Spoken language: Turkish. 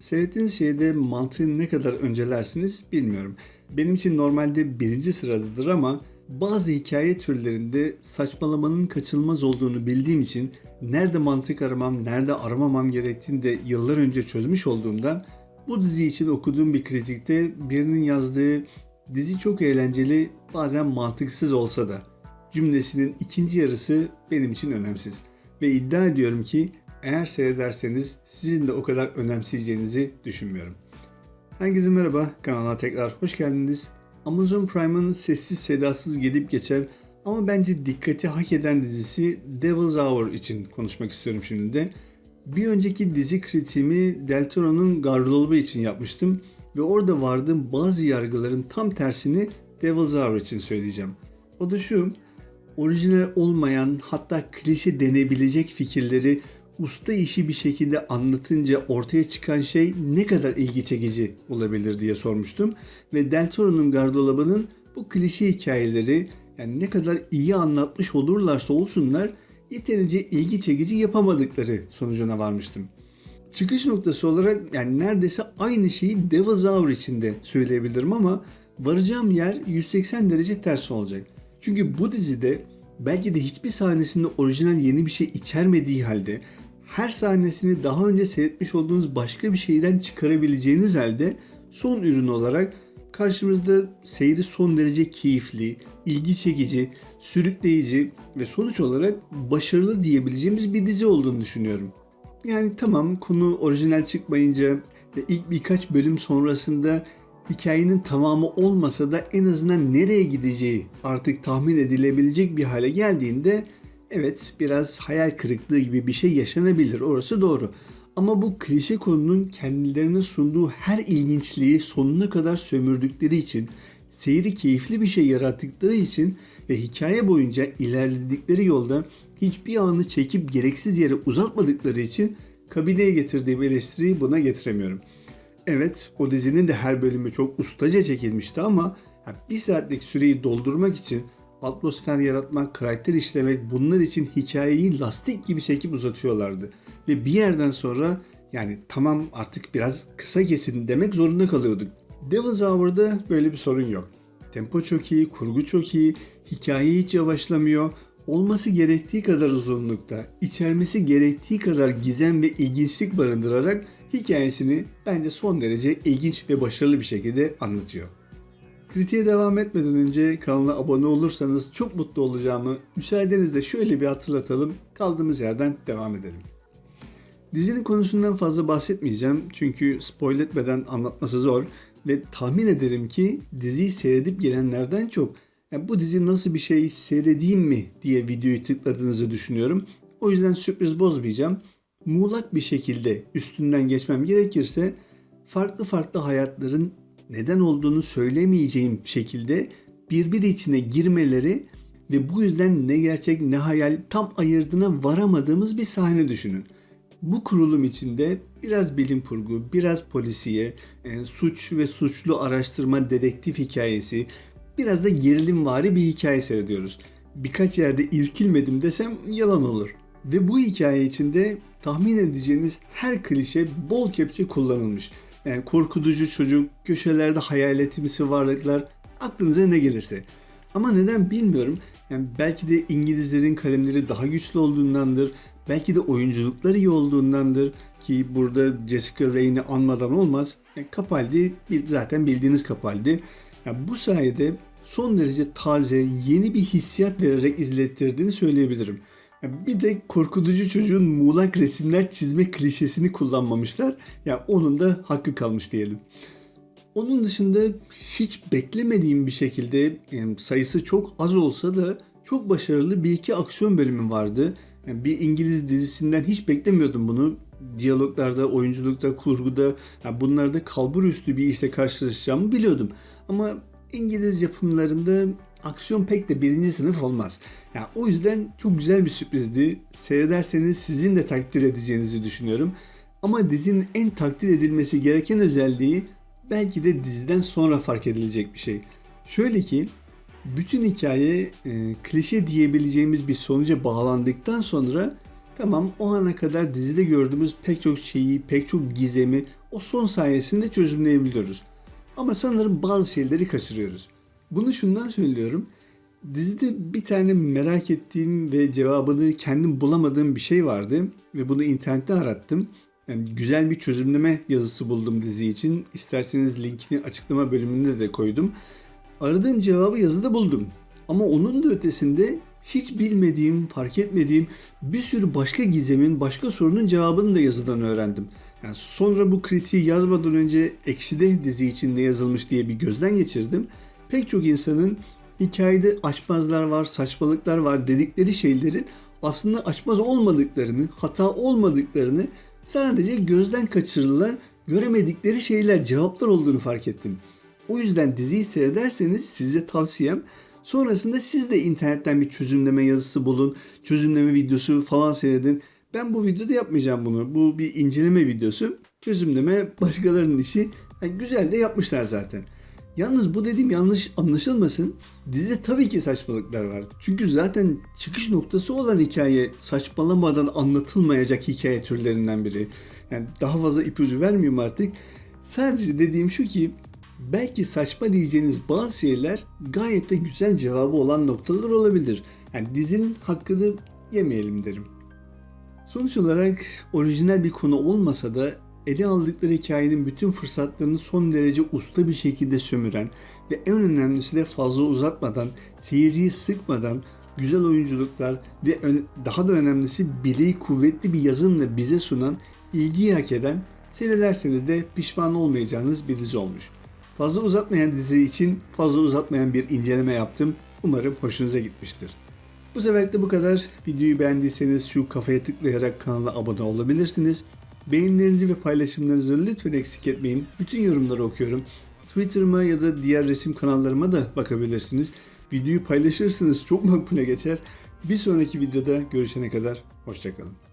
Seyrettiğiniz şeyde mantığı ne kadar öncelersiniz bilmiyorum. Benim için normalde birinci sıradadır ama bazı hikaye türlerinde saçmalamanın kaçınılmaz olduğunu bildiğim için nerede mantık aramam, nerede aramamam gerektiğini de yıllar önce çözmüş olduğumdan bu dizi için okuduğum bir kritikte birinin yazdığı dizi çok eğlenceli bazen mantıksız olsa da cümlesinin ikinci yarısı benim için önemsiz. Ve iddia ediyorum ki eğer seyrederseniz sizin de o kadar önemseyeceğinizi düşünmüyorum. Herkese merhaba, kanala tekrar hoş geldiniz. Amazon Prime'ın sessiz sedasız gidip geçen ama bence dikkati hak eden dizisi Devil's Hour için konuşmak istiyorum şimdi de. Bir önceki dizi kritiğimi Del Toro'nun Gardırobu için yapmıştım ve orada vardığım bazı yargıların tam tersini Devil's Hour için söyleyeceğim. O da şu, orijinal olmayan hatta klişe denebilecek fikirleri usta işi bir şekilde anlatınca ortaya çıkan şey ne kadar ilgi çekici olabilir diye sormuştum. Ve Del Toro'nun gardolabının bu klişe hikayeleri yani ne kadar iyi anlatmış olurlarsa olsunlar yeterince ilgi çekici yapamadıkları sonucuna varmıştım. Çıkış noktası olarak yani neredeyse aynı şeyi Devil's Hour için de söyleyebilirim ama varacağım yer 180 derece ters olacak. Çünkü bu dizide belki de hiçbir sahnesinde orijinal yeni bir şey içermediği halde her sahnesini daha önce seyretmiş olduğunuz başka bir şeyden çıkarabileceğiniz halde son ürün olarak karşımızda seyri son derece keyifli, ilgi çekici, sürükleyici ve sonuç olarak başarılı diyebileceğimiz bir dizi olduğunu düşünüyorum. Yani tamam konu orijinal çıkmayınca ve ilk birkaç bölüm sonrasında hikayenin tamamı olmasa da en azından nereye gideceği artık tahmin edilebilecek bir hale geldiğinde evet biraz hayal kırıklığı gibi bir şey yaşanabilir orası doğru. Ama bu klişe konunun kendilerine sunduğu her ilginçliği sonuna kadar sömürdükleri için, seyri keyifli bir şey yarattıkları için ve hikaye boyunca ilerledikleri yolda hiçbir anı çekip gereksiz yere uzatmadıkları için kabineye getirdiğim eleştiriyi buna getiremiyorum. Evet o dizinin de her bölümü çok ustaca çekilmişti ama bir saatlik süreyi doldurmak için atmosfer yaratmak, karakter işlemek bunlar için hikayeyi lastik gibi çekip uzatıyorlardı. Ve bir yerden sonra yani tamam artık biraz kısa kesin demek zorunda kalıyorduk. Devil's Hour'da böyle bir sorun yok. Tempo çok iyi, kurgu çok iyi, hikaye hiç yavaşlamıyor. Olması gerektiği kadar uzunlukta, içermesi gerektiği kadar gizem ve ilginçlik barındırarak hikayesini bence son derece ilginç ve başarılı bir şekilde anlatıyor. Kritiğe devam etmeden önce kanala abone olursanız çok mutlu olacağımı müsaadenizle şöyle bir hatırlatalım. Kaldığımız yerden devam edelim. Dizinin konusundan fazla bahsetmeyeceğim çünkü spoil etmeden anlatması zor ve tahmin ederim ki diziyi seyredip gelenlerden çok yani bu dizi nasıl bir şey seyredeyim mi diye videoyu tıkladığınızı düşünüyorum. O yüzden sürpriz bozmayacağım. Muğlak bir şekilde üstünden geçmem gerekirse farklı farklı hayatların neden olduğunu söylemeyeceğim şekilde birbiri içine girmeleri ve bu yüzden ne gerçek ne hayal tam ayırdığına varamadığımız bir sahne düşünün. Bu kurulum içinde biraz bilim kurgu, biraz polisiye, yani suç ve suçlu araştırma dedektif hikayesi, biraz da gerilimvari bir hikaye seyrediyoruz. Birkaç yerde irkilmedim desem yalan olur. Ve bu hikaye içinde tahmin edeceğiniz her klişe bol kepçe kullanılmış. Yani korkutucu çocuk, köşelerde hayaletimsi varlıklar, aklınıza ne gelirse. Ama neden bilmiyorum. Yani belki de İngilizlerin kalemleri daha güçlü olduğundandır. Belki de oyunculukları iyi olduğundandır ki burada Jessica Rain'i anmadan olmaz. Yani Capaldi zaten bildiğiniz Capaldi. Yani bu sayede son derece taze, yeni bir hissiyat vererek izlettirdiğini söyleyebilirim. Bir de korkutucu çocuğun muğlak resimler çizme klişesini kullanmamışlar. Ya yani onun da hakkı kalmış diyelim. Onun dışında hiç beklemediğim bir şekilde yani sayısı çok az olsa da çok başarılı bir iki aksiyon bölümü vardı. Yani bir İngiliz dizisinden hiç beklemiyordum bunu. Diyaloglarda, oyunculukta, kurguda yani bunlarda kalbur üstü bir işte karşılaşacağımı biliyordum. Ama İngiliz yapımlarında aksiyon pek de birinci sınıf olmaz. Yani o yüzden çok güzel bir sürprizdi. Seyrederseniz sizin de takdir edeceğinizi düşünüyorum. Ama dizinin en takdir edilmesi gereken özelliği belki de diziden sonra fark edilecek bir şey. Şöyle ki bütün hikaye e, klişe diyebileceğimiz bir sonuca bağlandıktan sonra Tamam o ana kadar dizide gördüğümüz pek çok şeyi, pek çok gizemi o son sayesinde çözümleyebiliyoruz. Ama sanırım bazı şeyleri kaçırıyoruz. Bunu şundan söylüyorum. Dizide bir tane merak ettiğim ve cevabını kendim bulamadığım bir şey vardı ve bunu internette arattım. Yani güzel bir çözümleme yazısı buldum dizi için. İsterseniz linkini açıklama bölümünde de koydum. Aradığım cevabı yazıda buldum. Ama onun da ötesinde hiç bilmediğim, fark etmediğim bir sürü başka gizemin, başka sorunun cevabını da yazıdan öğrendim. Yani sonra bu kritiği yazmadan önce Ekşi'de dizi için ne yazılmış diye bir gözden geçirdim. Pek çok insanın hikayede açmazlar var, saçmalıklar var dedikleri şeylerin aslında açmaz olmadıklarını, hata olmadıklarını sadece gözden kaçırılan, göremedikleri şeyler, cevaplar olduğunu fark ettim. O yüzden diziyi seyrederseniz size tavsiyem sonrasında siz de internetten bir çözümleme yazısı bulun, çözümleme videosu falan seyredin. Ben bu videoda yapmayacağım bunu. Bu bir inceleme videosu. Çözümleme başkalarının işi. Yani güzel de yapmışlar zaten. Yalnız bu dediğim yanlış anlaşılmasın. Dizide tabii ki saçmalıklar var. Çünkü zaten çıkış noktası olan hikaye saçmalamadan anlatılmayacak hikaye türlerinden biri. Yani daha fazla ipucu vermiyorum artık. Sadece dediğim şu ki belki saçma diyeceğiniz bazı şeyler gayet de güzel cevabı olan noktalar olabilir. Yani dizinin hakkını yemeyelim derim. Sonuç olarak orijinal bir konu olmasa da ele aldıkları hikayenin bütün fırsatlarını son derece usta bir şekilde sömüren ve en önemlisi de fazla uzatmadan, seyirciyi sıkmadan güzel oyunculuklar ve daha da önemlisi bileği kuvvetli bir yazımla bize sunan, ilgiyi hak eden, seyrederseniz de pişman olmayacağınız bir dizi olmuş. Fazla uzatmayan dizi için fazla uzatmayan bir inceleme yaptım. Umarım hoşunuza gitmiştir. Bu seferlik de bu kadar. Videoyu beğendiyseniz şu kafaya tıklayarak kanala abone olabilirsiniz. Beğenilerinizi ve paylaşımlarınızı lütfen eksik etmeyin. Bütün yorumları okuyorum. Twitter'ıma ya da diğer resim kanallarıma da bakabilirsiniz. Videoyu paylaşırsanız çok makbule geçer. Bir sonraki videoda görüşene kadar hoşçakalın.